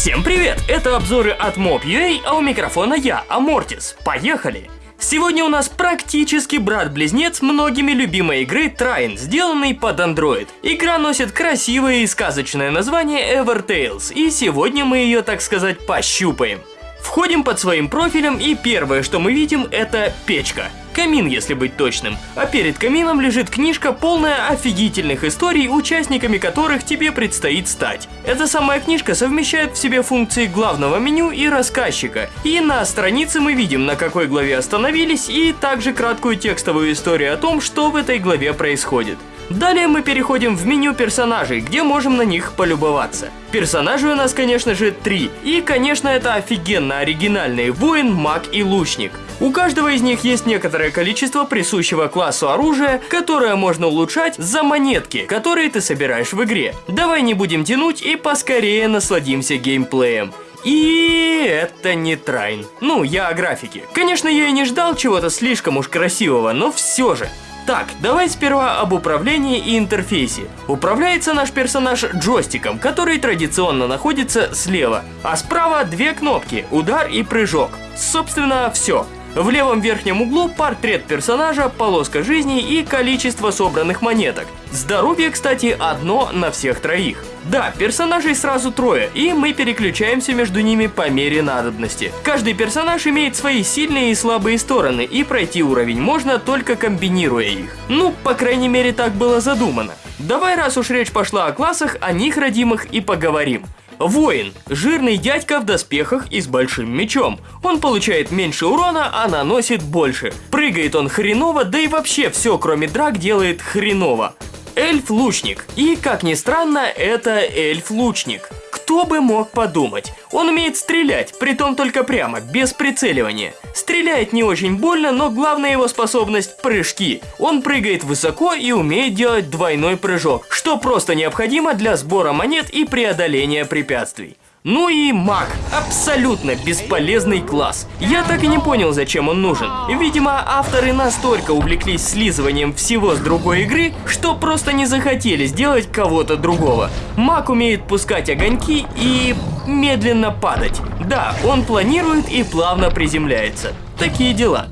Всем привет! Это обзоры от Mob.ua, а у микрофона я, Амортис. Поехали! Сегодня у нас практически брат-близнец многими любимой игры Trine, сделанный под Android. Игра носит красивое и сказочное название Evertales, и сегодня мы ее, так сказать, пощупаем. Входим под своим профилем и первое, что мы видим, это печка. Камин, если быть точным. А перед камином лежит книжка, полная офигительных историй, участниками которых тебе предстоит стать. Эта самая книжка совмещает в себе функции главного меню и рассказчика. И на странице мы видим, на какой главе остановились, и также краткую текстовую историю о том, что в этой главе происходит. Далее мы переходим в меню персонажей, где можем на них полюбоваться. Персонажей у нас, конечно же, три. И, конечно, это офигенно оригинальные воин, маг и лучник. У каждого из них есть некоторое количество присущего классу оружия, которое можно улучшать за монетки, которые ты собираешь в игре. Давай не будем тянуть и поскорее насладимся геймплеем. И это не Трайн. Ну, я о графике. Конечно, я и не ждал чего-то слишком уж красивого, но все же. Так, давай сперва об управлении и интерфейсе. Управляется наш персонаж джойстиком, который традиционно находится слева, а справа две кнопки – удар и прыжок. Собственно, все. В левом верхнем углу портрет персонажа, полоска жизни и количество собранных монеток. Здоровье, кстати, одно на всех троих. Да, персонажей сразу трое, и мы переключаемся между ними по мере надобности. Каждый персонаж имеет свои сильные и слабые стороны, и пройти уровень можно только комбинируя их. Ну, по крайней мере так было задумано. Давай, раз уж речь пошла о классах, о них родимых и поговорим. Воин. Жирный дядька в доспехах и с большим мечом. Он получает меньше урона, а наносит больше. Прыгает он хреново, да и вообще все, кроме драк, делает хреново. Эльф-лучник. И, как ни странно, это эльф-лучник. Кто бы мог подумать? Он умеет стрелять, притом только прямо, без прицеливания. Стреляет не очень больно, но главная его способность – прыжки. Он прыгает высоко и умеет делать двойной прыжок, что просто необходимо для сбора монет и преодоления препятствий. Ну и маг. Абсолютно бесполезный класс. Я так и не понял, зачем он нужен. Видимо, авторы настолько увлеклись слизыванием всего с другой игры, что просто не захотели сделать кого-то другого. Маг умеет пускать огоньки и медленно падать. Да, он планирует и плавно приземляется. Такие дела.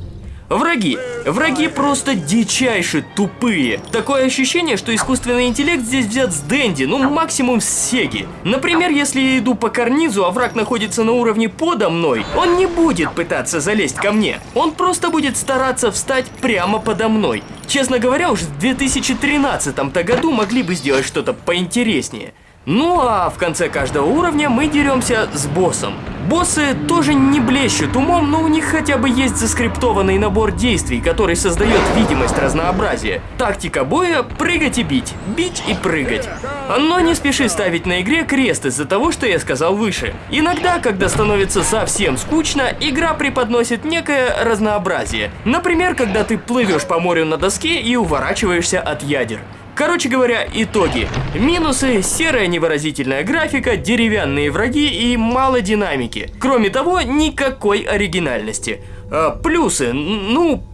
Враги. Враги просто дичайше тупые. Такое ощущение, что искусственный интеллект здесь взят с Дэнди, ну максимум с Сеги. Например, если я иду по карнизу, а враг находится на уровне подо мной, он не будет пытаться залезть ко мне. Он просто будет стараться встать прямо подо мной. Честно говоря, уж в 2013 году могли бы сделать что-то поинтереснее. Ну а в конце каждого уровня мы деремся с боссом. Боссы тоже не блещут умом, но у них хотя бы есть заскриптованный набор действий, который создает видимость разнообразия. Тактика боя – прыгать и бить, бить и прыгать. Но не спеши ставить на игре крест из-за того, что я сказал выше. Иногда, когда становится совсем скучно, игра преподносит некое разнообразие. Например, когда ты плывешь по морю на доске и уворачиваешься от ядер. Короче говоря, итоги. Минусы – серая невыразительная графика, деревянные враги и мало динамики. Кроме того, никакой оригинальности. А, плюсы, ну,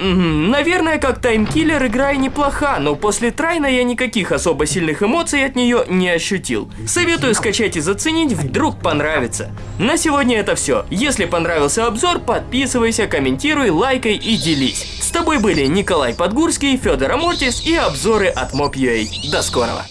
Наверное, как таймкиллер игра и неплоха, но после Трайна я никаких особо сильных эмоций от нее не ощутил. Советую скачать и заценить, вдруг понравится. На сегодня это все. Если понравился обзор, подписывайся, комментируй, лайкай и делись. С тобой были Николай Подгурский, Федор Амортис и обзоры от Mob.ua. До скорого!